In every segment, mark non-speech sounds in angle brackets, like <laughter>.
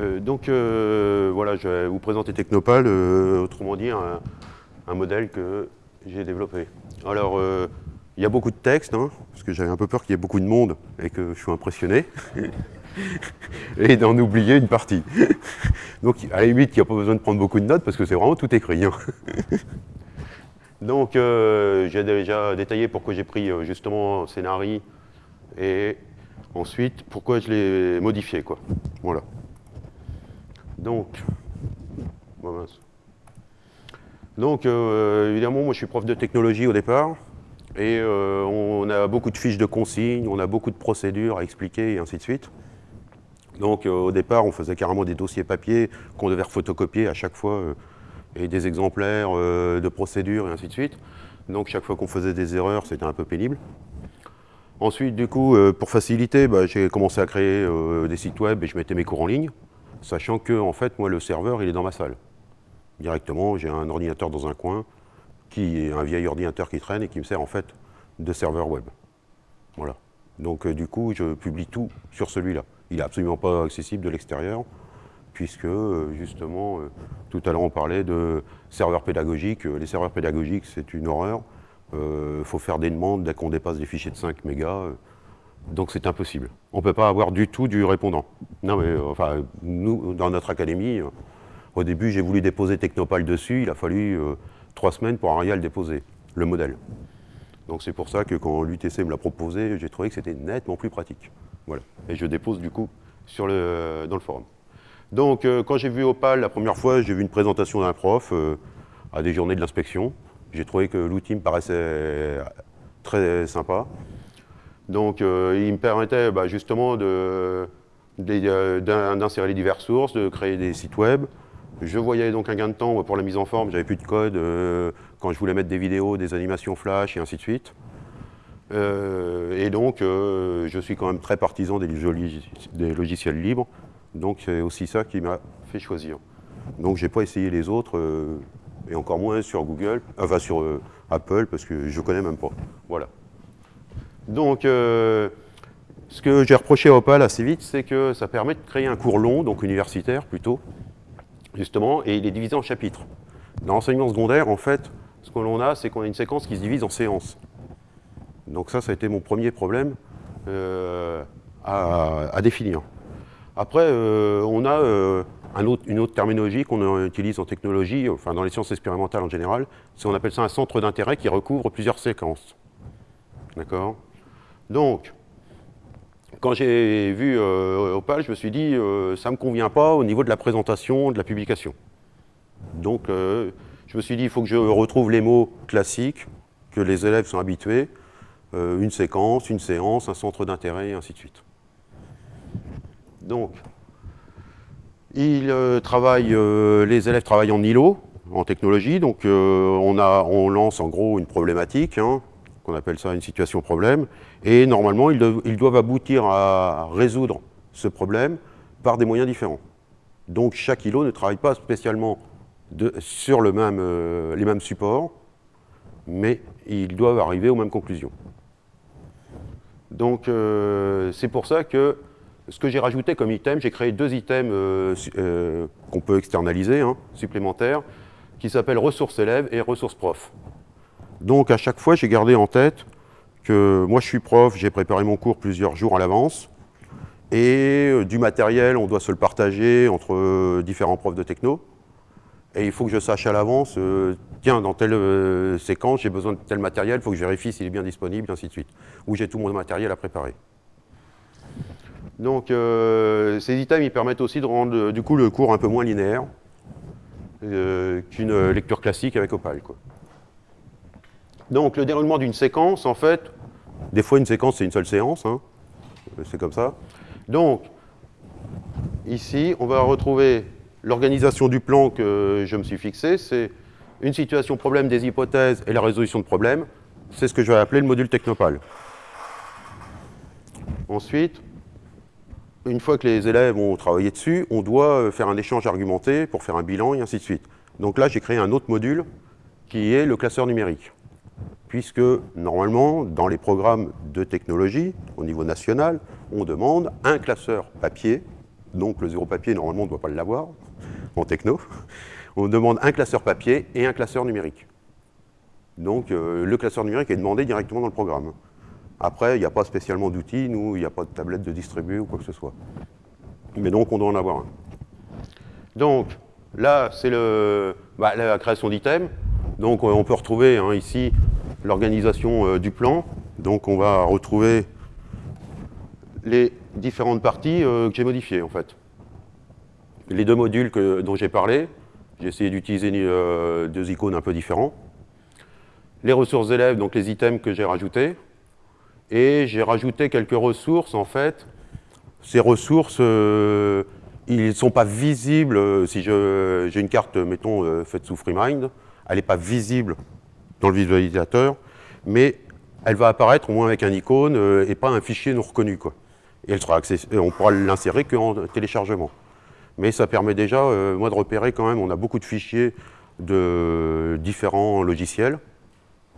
Euh, donc euh, voilà, je vais vous présenter Technopal, euh, autrement dit un, modèle que j'ai développé. Alors, il y a beaucoup de texte, hein, parce que j'avais un peu peur qu'il y ait beaucoup de monde et que je sois impressionné, <laughs> et d'en oublier une partie. <laughs> donc à la limite, il n'y a pas besoin de prendre beaucoup de notes, parce que c'est vraiment tout écrit. Hein. <laughs> donc j'ai déjà détaillé pourquoi j'ai pris justement scénario et ensuite pourquoi je l'ai modifié. Quoi. Voilà. Donc, donc euh, évidemment, moi je suis prof de technologie au départ, et euh, on a beaucoup de fiches de consignes, on a beaucoup de procédures à expliquer, et ainsi de suite. Donc euh, au départ, on faisait carrément des dossiers papier qu'on devait photocopier à chaque fois, et des exemplaires de procédures, et ainsi de suite. Donc chaque fois qu'on faisait des erreurs, c'était un peu pénible. Ensuite, du coup, pour faciliter, bah, j'ai commencé à créer des sites web et je mettais mes cours en ligne sachant que, en fait, moi, le serveur, il est dans ma salle. Directement, j'ai un ordinateur dans un coin, qui est un vieil ordinateur qui traîne et qui me sert, en fait, de serveur web. Voilà. Donc, euh, du coup, je publie tout sur celui-là. Il n'est absolument pas accessible de l'extérieur, puisque, euh, justement, euh, tout à l'heure, on parlait de serveurs pédagogiques. Les serveurs pédagogiques, c'est une horreur. Il faut faire des demandes dès qu'on dépasse des fichiers de 5 mégas. Donc c'est impossible. On ne peut pas avoir du tout du répondant. Non mais, euh, enfin, nous, dans notre académie, euh, au début, j'ai voulu déposer Technopal dessus, il a fallu euh, trois semaines pour à le déposer, le modèle. Donc c'est pour ça que quand l'UTC me l'a proposé, j'ai trouvé que c'était nettement plus pratique. Voilà. Et je dépose du coup sur le, dans le forum. Donc quand j'ai vu Opal la première fois, j'ai vu une présentation d'un prof à des journées de l'inspection. J'ai trouvé que l'outil me paraissait très sympa. Donc euh, il me permettait bah, justement euh, d'insérer les diverses sources, de créer des sites web. Je voyais donc un gain de temps pour la mise en forme, j'avais plus de code euh, quand je voulais mettre des vidéos, des animations flash et ainsi de suite. et donc je suis quand même très partisan des, logiciels libres, donc c'est aussi ça qui m'a fait choisir. Donc j'ai pas essayé les autres, et encore moins sur Google, enfin sur Apple, parce que je connais même pas. Voilà. Donc, euh, ce que j'ai reproché à Opal assez vite, c'est que ça permet de créer un cours long, donc universitaire plutôt, justement, et il est divisé en chapitres. Dans l'enseignement secondaire, en fait, ce que l'on a, c'est qu'on a une séquence qui se divise en séances. Donc ça, ça a été mon premier problème euh, à, définir. Après, euh, on a une autre terminologie qu'on utilise en technologie, enfin dans les sciences expérimentales en général, c'est on appelle ça un centre d'intérêt qui recouvre plusieurs séquences. D'accord? Donc, quand j'ai vu euh, Opal, je me suis dit, euh, ça ne me convient pas au niveau de la présentation, de la publication. Donc, euh, je me suis dit, il faut que je retrouve les mots classiques que les élèves sont habitués, une séquence, une séance, un centre d'intérêt, et ainsi de suite. Donc, les élèves travaillent en îlot, en technologie, donc on, on, lance en gros une problématique, hein, qu'on appelle ça une situation problème, et normalement, ils, doivent, aboutir à résoudre ce problème par des moyens différents. Donc chaque îlot ne travaille pas spécialement sur euh, les mêmes supports, mais ils doivent arriver aux mêmes conclusions. Donc euh, c'est pour ça que ce que j'ai rajouté comme item, j'ai créé deux items euh, qu'on peut externaliser, hein, supplémentaires, qui s'appellent ressources élèves et ressources prof. Donc à chaque fois, j'ai gardé en tête que moi je suis prof, j'ai préparé mon cours plusieurs jours à l'avance, et euh, du matériel, on doit se le partager entre euh, différents profs de techno, et il faut que je sache à l'avance, euh, tiens, dans telle séquence, j'ai besoin de tel matériel, il faut que je vérifie s'il est bien disponible, et ainsi de suite, ou j'ai tout mon matériel à préparer. Donc ces items, ils permettent aussi de rendre du coup le cours un peu moins linéaire qu'une lecture classique avec Opal. Quoi. Donc le déroulement d'une séquence, en fait, des fois une séquence c'est une seule séance, hein. c'est comme ça. Donc ici, on va retrouver l'organisation du plan que je me suis fixé, c'est une situation problème des hypothèses et la résolution de problèmes. C'est ce que je vais appeler le module Technopal. Ensuite, une fois que les élèves ont travaillé dessus, on doit faire un échange argumenté pour faire un bilan et ainsi de suite. Donc là, j'ai créé un autre module qui est le classeur numérique puisque normalement, dans les programmes de technologie, au niveau national, on demande un classeur papier donc le zéro papier, normalement, on ne doit pas l'avoir en techno. On demande un classeur papier et un classeur numérique. Donc euh, le classeur numérique est demandé directement dans le programme. Après, il n'y a pas spécialement d'outils, nous, il n'y a pas de tablette de distribuer ou quoi que ce soit. Mais donc, on doit en avoir un. Donc, là, c'est bah, la création d'items. Donc, on peut retrouver hein, ici l'organisation euh, du plan. Donc, on va retrouver les différentes parties euh, que j'ai modifiées, en fait. Les deux modules dont j'ai parlé, j'ai essayé d'utiliser euh, deux icônes un peu différents. Les ressources élèves, donc les items que j'ai rajoutés. Et j'ai rajouté quelques ressources, en fait. Ces ressources, euh, ils ne sont pas visibles. Si j'ai une carte, mettons, faite sous FreeMind, elle n'est pas visible dans le visualisateur, mais elle va apparaître au moins avec un icône et pas un fichier non reconnu. Quoi. Et elle sera on pourra l'insérer qu'en téléchargement. Mais ça permet déjà, moi, de repérer quand même, on a beaucoup de fichiers de différents logiciels.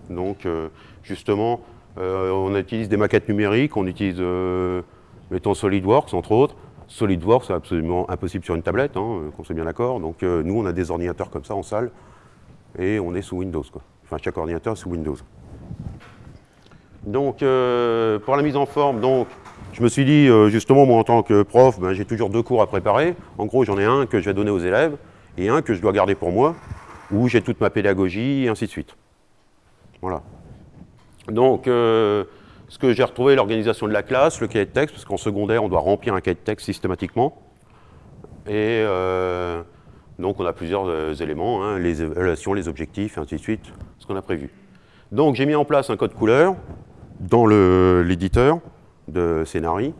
Donc, justement, euh, on utilise des maquettes numériques, on utilise, euh, mettons, SolidWorks, entre autres. SolidWorks, c'est absolument impossible sur une tablette, hein, qu'on soit bien d'accord. Donc, euh, nous, on a des ordinateurs comme ça en salle, et on est sous Windows. Quoi. Enfin, chaque ordinateur sous Windows. Donc, pour la mise en forme, donc, je me suis dit, justement, moi, en tant que prof, ben, j'ai toujours deux cours à préparer. En gros, j'en ai un que je vais donner aux élèves, et un que je dois garder pour moi, où j'ai toute ma pédagogie, et ainsi de suite. Voilà. Donc, euh, ce que j'ai retrouvé, l'organisation de la classe, le cahier de texte, parce qu'en secondaire, on doit remplir un cahier de texte systématiquement. Et euh, donc, on a plusieurs euh, éléments, hein, les évaluations, les objectifs, et ainsi de suite, ce qu'on a prévu. Donc, j'ai mis en place un code couleur dans l'éditeur de scénarii.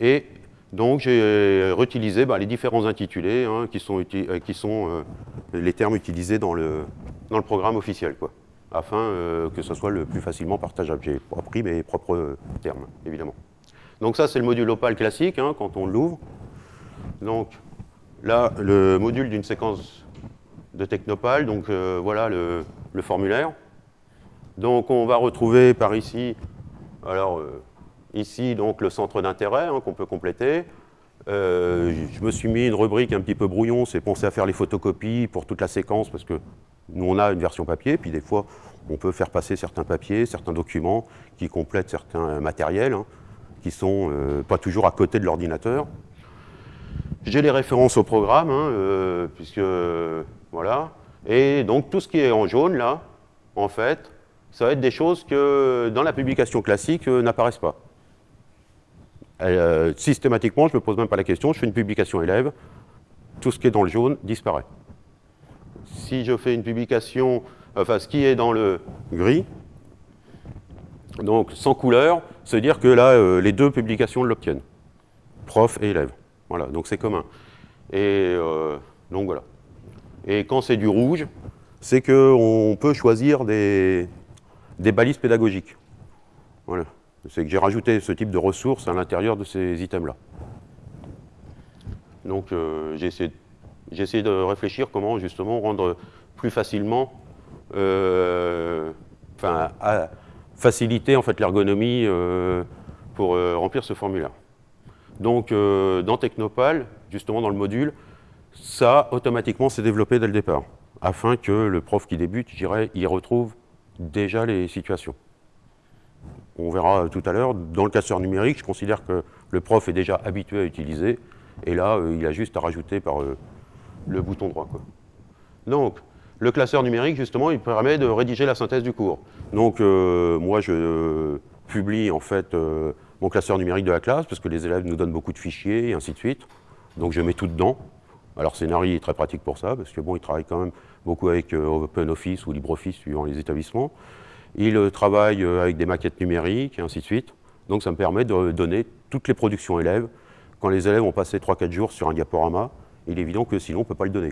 Et donc, j'ai réutilisé bah, les différents intitulés hein, qui sont, sont les termes utilisés dans le, dans le programme officiel. Quoi afin euh, que ce soit le plus facilement partageable. J'ai pris mes propres termes, évidemment. Donc ça, c'est le module Opal classique, hein, quand on l'ouvre. Donc là, le module d'une séquence de Technopal, donc euh, voilà le, formulaire. Donc on va retrouver par ici, alors euh, ici donc le centre d'intérêt hein, qu'on peut compléter. je me suis mis une rubrique un petit peu brouillon, c'est penser à faire les photocopies pour toute la séquence parce que nous, on a une version papier, puis des fois, on peut faire passer certains papiers, certains documents qui complètent certains matériels, hein, qui sont euh, pas toujours à côté de l'ordinateur. J'ai les références au programme, hein, euh, puisque, voilà. Et donc, tout ce qui est en jaune, là, en fait, ça va être des choses que, dans la publication classique, euh, n'apparaissent pas. systématiquement, je ne me pose même pas la question, je fais une publication élève, tout ce qui est dans le jaune disparaît si je fais une publication, enfin ce qui est dans le gris, donc sans couleur, c'est dire que là, euh, les deux publications l'obtiennent, prof et élève. Voilà, donc c'est commun. Et euh, donc voilà. Et quand c'est du rouge, c'est qu'on peut choisir des, balises pédagogiques. Voilà. C'est que j'ai rajouté ce type de ressources à l'intérieur de ces items-là. Donc euh, j'ai essayé essayé de réfléchir comment justement rendre plus facilement, euh, enfin, faciliter en fait l'ergonomie pour remplir ce formulaire. Donc dans Technopal, justement dans le module, ça automatiquement s'est développé dès le départ, afin que le prof qui débute, je dirais, y retrouve déjà les situations. On verra tout à l'heure, dans le casseur numérique, je considère que le prof est déjà habitué à utiliser, et là, il a juste à rajouter par le bouton droit. Donc, le classeur numérique, justement, il permet de rédiger la synthèse du cours. Donc, euh, moi, je publie, en fait, euh, mon classeur numérique de la classe, parce que les élèves nous donnent beaucoup de fichiers, et ainsi de suite. Donc, je mets tout dedans. Alors, Scénarii est très pratique pour ça, parce que, bon, il travaille quand même beaucoup avec euh, OpenOffice ou LibreOffice, suivant les établissements. Il travaille avec des maquettes numériques, et ainsi de suite. Donc, ça me permet de donner toutes les productions élèves. Quand les élèves ont passé 3-4 jours sur un diaporama, il est évident que sinon on ne peut pas le donner.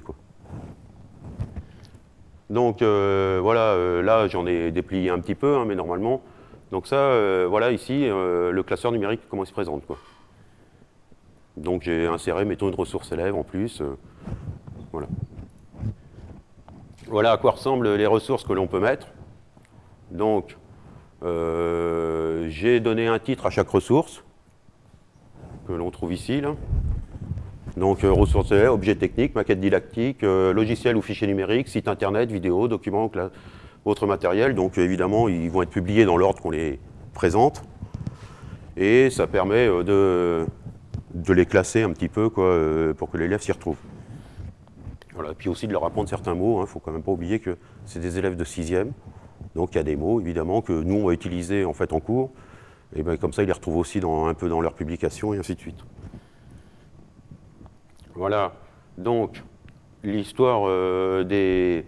Donc euh, voilà, euh, là j'en ai déplié un petit peu, hein, mais normalement. Donc ça, euh, voilà ici, le classeur numérique, comment il se présente. Donc j'ai inséré, mettons, une ressource élève en plus. voilà. Voilà à quoi ressemblent les ressources que l'on peut mettre. Donc, j'ai donné un titre à chaque ressource, que l'on trouve ici. Là. Donc ressources objets techniques, maquettes didactiques, logiciels ou fichiers numériques, site internet, vidéos, documents, autres matériels. Donc évidemment, ils vont être publiés dans l'ordre qu'on les présente. Et ça permet de, de les classer un petit peu quoi, pour que l'élève s'y retrouve. Voilà, puis aussi de leur apprendre certains mots. Il hein. ne faut quand même pas oublier que c'est des élèves de 6e. Donc il y a des mots, évidemment, que nous, on va utiliser en, fait, en cours. Et bien, comme ça, ils les retrouvent aussi dans, un peu dans leurs publications et ainsi de suite. Voilà. Donc, l'histoire euh, des,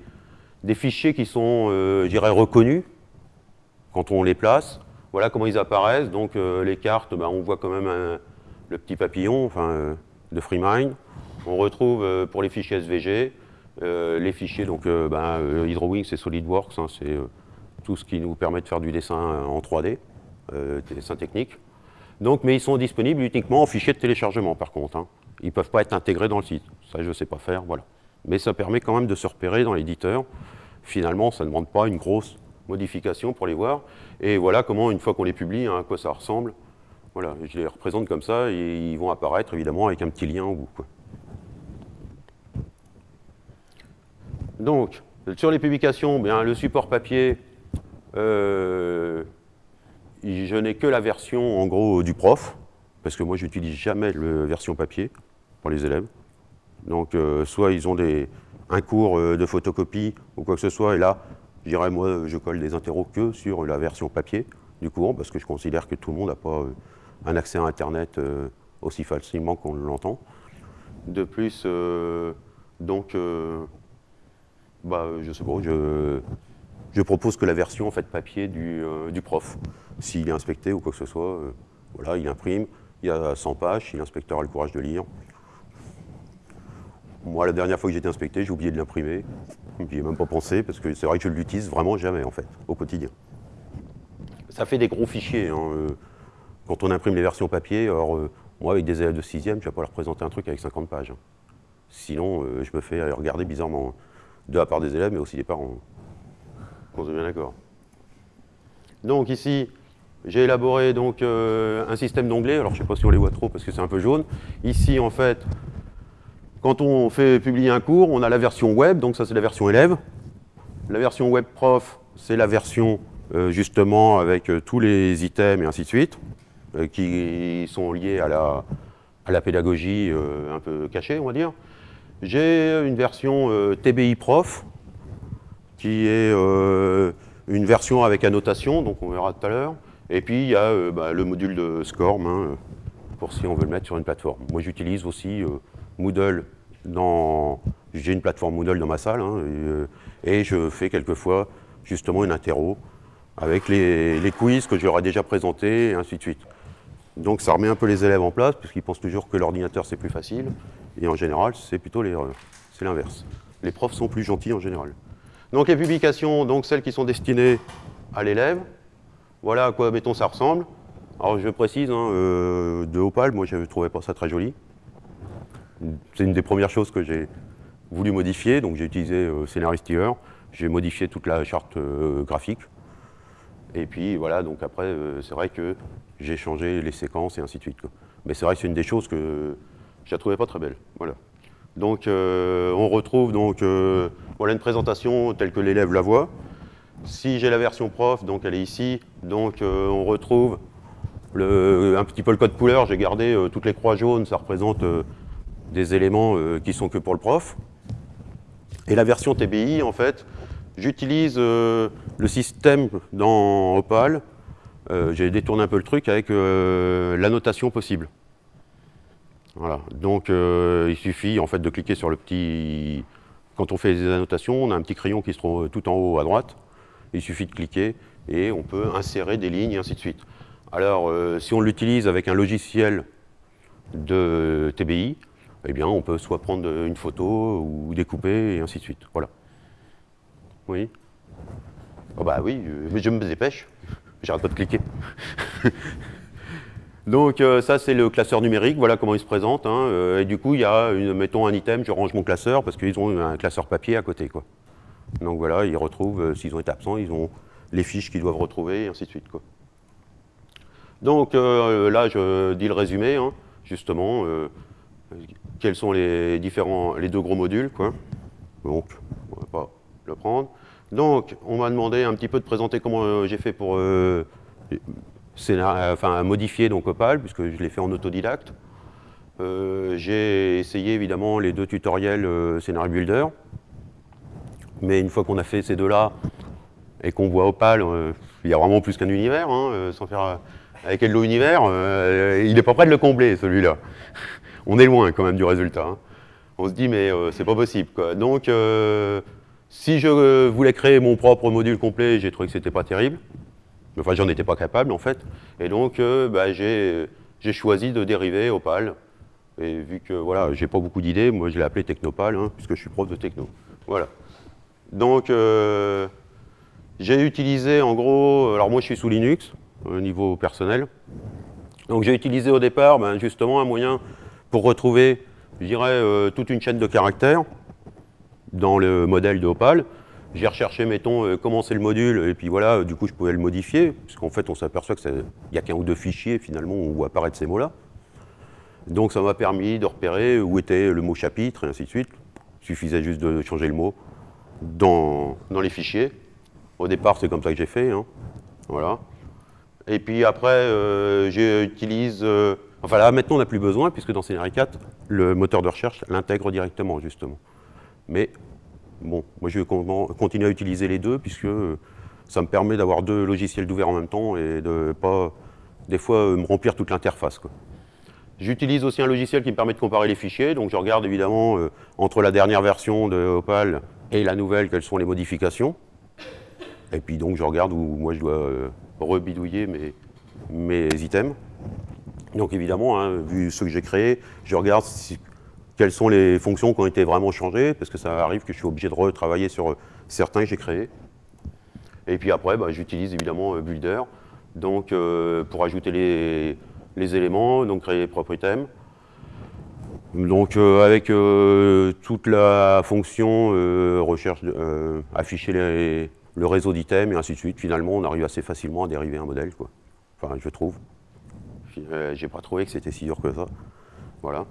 fichiers qui sont, euh, je reconnus quand on les place. Voilà comment ils apparaissent. Donc, euh, les cartes, ben, on voit quand même le petit papillon enfin, de FreeMind. On retrouve pour les fichiers SVG, les fichiers, donc ben, HydroWings et SolidWorks, hein, c'est tout ce qui nous permet de faire du dessin en 3D, dessin technique. Donc, mais ils sont disponibles uniquement en fichier de téléchargement, par contre. Hein. Ils ne peuvent pas être intégrés dans le site. Ça, je ne sais pas faire, voilà. Mais ça permet quand même de se repérer dans l'éditeur. Finalement, ça ne demande pas une grosse modification pour les voir. Et voilà comment, une fois qu'on les publie, hein, à quoi ça ressemble. Voilà, je les représente comme ça, et ils vont apparaître évidemment avec un petit lien au bout. Donc, sur les publications, bien, le support papier, euh, je n'ai que la version, en gros, du prof, parce que moi, je n'utilise jamais la version papier pour les élèves. Donc, euh, soit ils ont des, un cours euh, de photocopie ou quoi que ce soit, et là, je dirais, moi, je colle des interros que sur la version papier du cours, parce que je considère que tout le monde n'a pas un accès à Internet aussi facilement qu'on l'entend. De plus, donc, bah, je sais pas, je, je propose que la version en fait, papier du, euh, prof. S'il est inspecté ou quoi que ce soit, euh, voilà, il imprime, il y a 100 pages, si l'inspecteur a le courage de lire. Moi, la dernière fois que j'ai été inspecté, j'ai oublié de l'imprimer. J'y ai même pas pensé, parce que c'est vrai que je ne l'utilise vraiment jamais, en fait, au quotidien. Ça fait des gros fichiers. Hein, euh, quand on imprime les versions papier, alors moi, avec des élèves de 6e, je ne vais pas leur présenter un truc avec 50 pages. Hein. Sinon, je me fais regarder bizarrement, de la part des élèves, mais aussi des parents. On est bien d'accord. Donc ici, j'ai élaboré donc, euh, un système d'onglets. Alors je ne sais pas si on les voit trop parce que c'est un peu jaune. Ici, en fait, quand on fait publier un cours, on a la version web, donc ça c'est la version élève. La version web prof, c'est la version euh, justement avec euh, tous les items et ainsi de suite, qui sont liés à la, pédagogie un peu cachée, on va dire. J'ai une version TBI prof, qui est euh, une version avec annotation, donc on verra tout à l'heure. Et puis il y a euh, bah, le module de SCORM, hein, pour si on veut le mettre sur une plateforme. Moi j'utilise aussi euh, Moodle J'ai une plateforme Moodle dans ma salle, hein, et, je fais quelquefois justement une interro avec les, quiz que j'aurais déjà présentés, et ainsi de suite. Donc ça remet un peu les élèves en place, puisqu'ils pensent toujours que l'ordinateur c'est plus facile, et en général c'est plutôt c'est l'inverse. Les profs sont plus gentils en général. Donc les publications, donc celles qui sont destinées à l'élève, voilà à quoi, mettons, ça ressemble. Alors je précise, hein, euh, de Opal, moi je ne trouvais pas ça très joli. C'est une des premières choses que j'ai voulu modifier, donc j'ai utilisé euh, j'ai modifié toute la charte euh, graphique. Et puis voilà, donc après, euh, c'est vrai que j'ai changé les séquences et ainsi de suite. Mais c'est vrai que c'est une des choses que je ne trouvais pas très belle. Voilà. Donc on retrouve donc voilà une présentation telle que l'élève la voit. Si j'ai la version prof, donc elle est ici, donc on retrouve un petit peu le code couleur, j'ai gardé toutes les croix jaunes, ça représente des éléments qui sont que pour le prof. Et la version TBI, en fait, j'utilise le système dans Opal, j'ai détourné un peu le truc avec l'annotation possible. Voilà, donc il suffit en fait de cliquer sur le petit quand on fait des annotations, on a un petit crayon qui se trouve tout en haut à droite. Il suffit de cliquer et on peut insérer des lignes et ainsi de suite. Alors, euh, si on l'utilise avec un logiciel de TBI, eh bien, on peut soit prendre une photo ou découper et ainsi de suite. Voilà. Oui oh Bah oui, mais je me dépêche. J'arrête pas de cliquer. <laughs> Donc euh, ça c'est le classeur numérique, voilà comment il se présente. Hein, euh, et du coup il y a, mettons un item, je range mon classeur parce qu'ils ont un classeur papier à côté. Quoi. Donc voilà, ils retrouvent, euh, s'ils ont été absents, ils ont les fiches qu'ils doivent retrouver et ainsi de suite. Donc là je dis le résumé, hein, justement. Quels sont les différents, les deux gros modules, quoi. Donc, on va pas le prendre. Donc, on m'a demandé un petit peu de présenter comment euh, j'ai fait pour euh, enfin, modifier donc Opal, puisque je l'ai fait en autodidacte. Euh, j'ai essayé évidemment les deux tutoriels Scenario Builder. Mais une fois qu'on a fait ces deux-là, et qu'on voit Opal, il y a vraiment plus qu'un univers, hein, sans faire avec Hello Univers, il n'est pas prêt de le combler celui-là. On est loin quand même du résultat. Hein. On se dit mais c'est pas possible. Donc si je voulais créer mon propre module complet, j'ai trouvé que c'était pas terrible. Enfin, j'en étais pas capable, en fait. Et donc, euh, bah, j'ai choisi de dériver Opal. Et vu que, voilà, j'ai pas beaucoup d'idées, moi, je l'ai appelé Technopal, hein, puisque je suis prof de techno. Voilà. Donc, euh, j'ai utilisé, en gros, alors moi, je suis sous Linux, au niveau personnel. Donc, j'ai utilisé au départ, ben, justement, un moyen pour retrouver, je dirais, euh, toute une chaîne de caractères dans le modèle de Opal. J'ai recherché, mettons, euh, comment c'est le module, et puis voilà, du coup, je pouvais le modifier, puisqu'en fait, on s'aperçoit qu'il n'y a qu'un ou deux fichiers, finalement, où apparaissent ces mots-là. Donc, ça m'a permis de repérer où était le mot chapitre, et ainsi de suite. Il suffisait juste de changer le mot dans, dans les fichiers. Au départ, c'est comme ça que j'ai fait. Hein. Voilà. Et puis après, euh, j'utilise... enfin là, maintenant, on n'a plus besoin, puisque dans Scenario 4, le moteur de recherche l'intègre directement, justement. Mais bon, moi je vais continuer à utiliser les deux puisque ça me permet d'avoir deux logiciels d'ouvert en même temps et de pas, des fois, me remplir toute l'interface. J'utilise aussi un logiciel qui me permet de comparer les fichiers, donc je regarde évidemment euh, entre la dernière version de Opal et la nouvelle, quelles sont les modifications. Et puis donc je regarde où moi je dois euh, rebidouiller mes items. Donc évidemment, hein, vu ce que j'ai créé, je regarde quelles sont les fonctions qui ont été vraiment changées, parce que ça arrive que je suis obligé de retravailler sur euh, certains que j'ai créés. Et puis après, bah, j'utilise évidemment euh, Builder donc, euh, pour ajouter les, éléments, donc créer les propres items. Donc avec toute la fonction recherche, afficher le réseau d'items et ainsi de suite, finalement on arrive assez facilement à dériver un modèle. Quoi. Enfin, je trouve. J'ai pas trouvé que c'était si dur que ça. Voilà.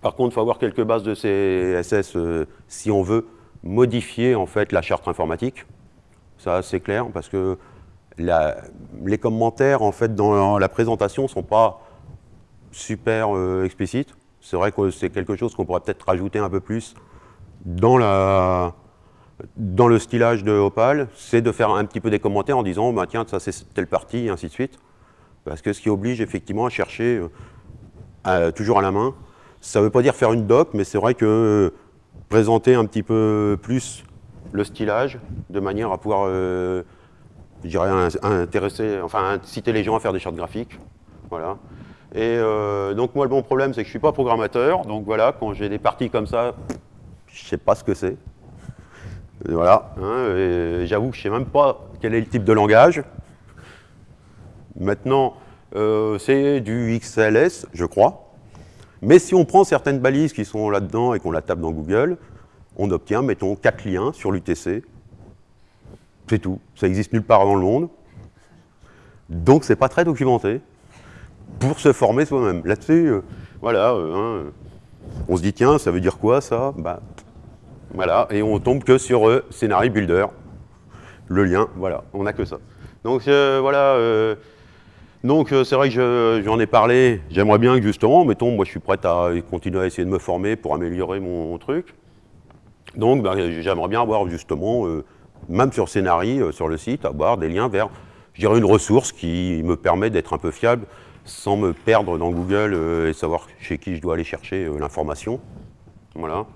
Par contre, il faut avoir quelques bases de CSS euh, si on veut modifier en fait la charte informatique. Ça, c'est clair, parce que les commentaires en fait dans la présentation sont pas super euh, explicites. C'est vrai que c'est quelque chose qu'on pourrait peut-être rajouter un peu plus dans le stylage de Opal, c'est de faire un petit peu des commentaires en disant bah, tiens, ça c'est telle partie, et ainsi de suite. Parce que ce qui oblige effectivement à chercher euh, toujours à la main ça ne veut pas dire faire une doc, mais c'est vrai que présenter un petit peu plus le stylage, de manière à pouvoir, euh, je dirais, intéresser, enfin, inciter les gens à faire des chartes graphiques. Voilà. Et euh, donc moi, le bon problème, c'est que je ne suis pas programmateur. Donc voilà, quand j'ai des parties comme ça, je ne sais pas ce que c'est. Voilà. Hein, j'avoue que je ne sais même pas quel est le type de langage. Maintenant, euh, c'est du XLS, je crois. Mais si on prend certaines balises qui sont là-dedans et qu'on la tape dans Google, on obtient, mettons, quatre liens sur l'UTC. C'est tout. Ça n'existe nulle part dans le monde. Donc, c'est pas très documenté pour se former soi-même. Là-dessus, euh, voilà, euh, hein, on se dit, tiens, ça veut dire quoi, ça? Bah, Voilà, et on tombe que sur euh, Scenario Builder. Le lien, voilà, on n'a que ça. Donc, voilà donc euh, c'est vrai que j'en ai parlé, j'aimerais bien que justement, mettons, moi je suis prêt à continuer à essayer de me former pour améliorer mon, truc. Donc ben, j'aimerais bien avoir justement, euh, même sur Scénarii, euh, sur le site, avoir des liens vers, je dirais, une ressource qui me permet d'être un peu fiable sans me perdre dans Google et savoir chez qui je dois aller chercher l'information. Voilà.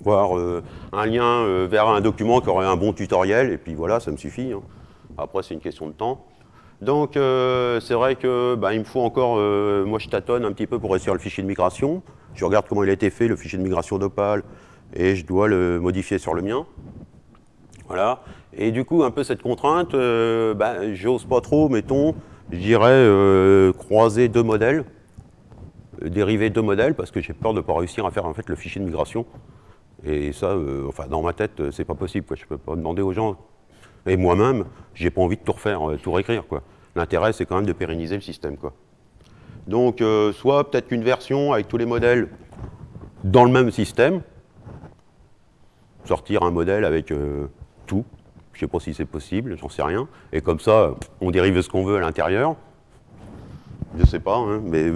Voir un lien vers un document qui aurait un bon tutoriel, et puis voilà, ça me suffit. Hein. Après, c'est une question de temps. Donc euh, c'est vrai que bah, il me faut encore, euh, moi je tâtonne un petit peu pour réussir le fichier de migration. Je regarde comment il a été fait, le fichier de migration d'Opal, et je dois le modifier sur le mien. Voilà. Et du coup, un peu cette contrainte, euh, bah, j'ose pas trop, mettons, je dirais croiser deux modèles, dériver deux modèles, parce que j'ai peur de ne pas réussir à faire en fait le fichier de migration. Et ça, enfin, dans ma tête, c'est pas possible. Quoi. Je peux pas demander aux gens et moi-même, j'ai pas envie de tout refaire, euh, tout réécrire. L'intérêt, c'est quand même de pérenniser le système. Quoi. Donc, euh, soit peut-être qu'une version avec tous les modèles dans le même système, sortir un modèle avec euh, tout, je ne sais pas si c'est possible, j'en sais rien, et comme ça, on dérive ce qu'on veut à l'intérieur. Je ne sais pas, hein, mais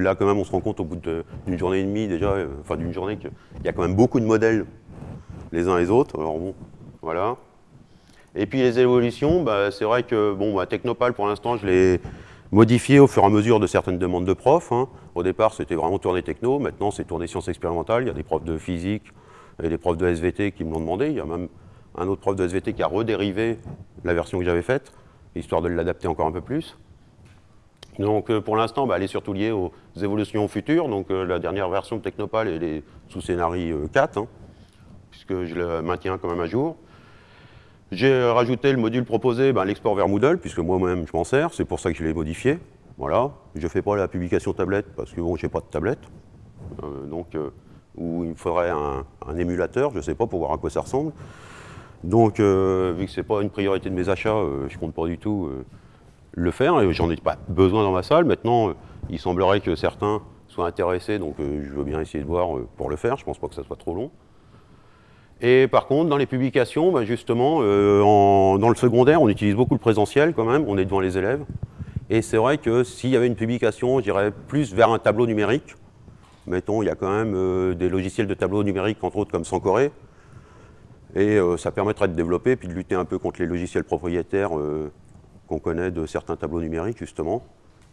là quand même on se rend compte au bout d'une journée et demie déjà, enfin d'une journée qu'il y a quand même beaucoup de modèles les uns les autres. Alors bon, voilà. Et puis les évolutions, bah, c'est vrai que bon, bah, Technopal, pour l'instant, je l'ai modifié au fur et à mesure de certaines demandes de profs. Hein. Au départ, c'était vraiment tourné techno. Maintenant, c'est tourné sciences expérimentales. Il y a des profs de physique et des profs de SVT qui me l'ont demandé. Il y a même un autre prof de SVT qui a redérivé la version que j'avais faite, histoire de l'adapter encore un peu plus. Donc euh, pour l'instant, bah, elle est surtout liée aux évolutions futures. Donc euh, la dernière version de Technopal, elle est sous scénario 4, hein, puisque je le maintiens quand même à jour. J'ai rajouté le module proposé, ben, l'export vers Moodle, puisque moi-même je m'en sers, c'est pour ça que je l'ai modifié. Voilà. Je ne fais pas la publication tablette, parce que bon, je n'ai pas de tablette. Euh, donc, euh, il me faudrait un, émulateur, je ne sais pas, pour voir à quoi ça ressemble. Donc, euh, vu que ce n'est pas une priorité de mes achats, je ne compte pas du tout le faire, et j'en ai pas besoin dans ma salle. Maintenant, il semblerait que certains soient intéressés, donc je veux bien essayer de voir pour le faire, je ne pense pas que ça soit trop long. Et par contre, dans les publications, bah, justement, euh, dans le secondaire, on utilise beaucoup le présentiel quand même, on est devant les élèves. Et c'est vrai que s'il y avait une publication, je dirais plus vers un tableau numérique, mettons, il y a quand même euh, des logiciels de tableau numérique, entre autres comme Sancoré, et euh, ça permettrait de développer, puis de lutter un peu contre les logiciels propriétaires qu'on connaît de certains tableaux numériques, justement,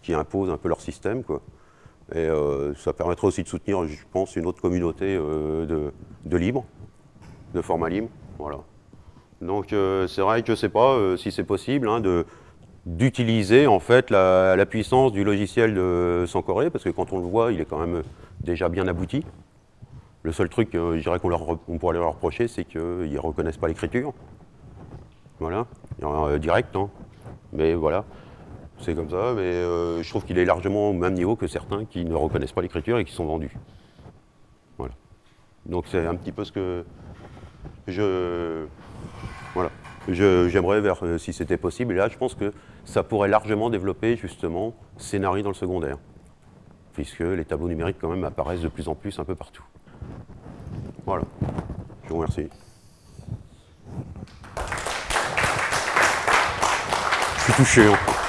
qui imposent un peu leur système. Et ça permettrait aussi de soutenir, je pense, une autre communauté de, de libre de format libre. Voilà. Donc euh, c'est vrai que je ne sais pas euh, si c'est possible hein, d'utiliser en fait la, puissance du logiciel de Sancoré, parce que quand on le voit, il est quand même déjà bien abouti. Le seul truc, euh, je dirais qu'on pourrait leur reprocher, c'est qu'ils ne reconnaissent pas l'écriture. Voilà, direct, hein. mais voilà, c'est comme ça. Mais je trouve qu'il est largement au même niveau que certains qui ne reconnaissent pas l'écriture et qui sont vendus. Voilà. Donc c'est un petit peu ce que, voilà, j'aimerais vers euh, si c'était possible. Et là, je pense que ça pourrait largement développer justement scénario dans le secondaire, puisque les tableaux numériques quand même apparaissent de plus en plus un peu partout. Voilà. Je vous remercie. Je suis touché. Hein.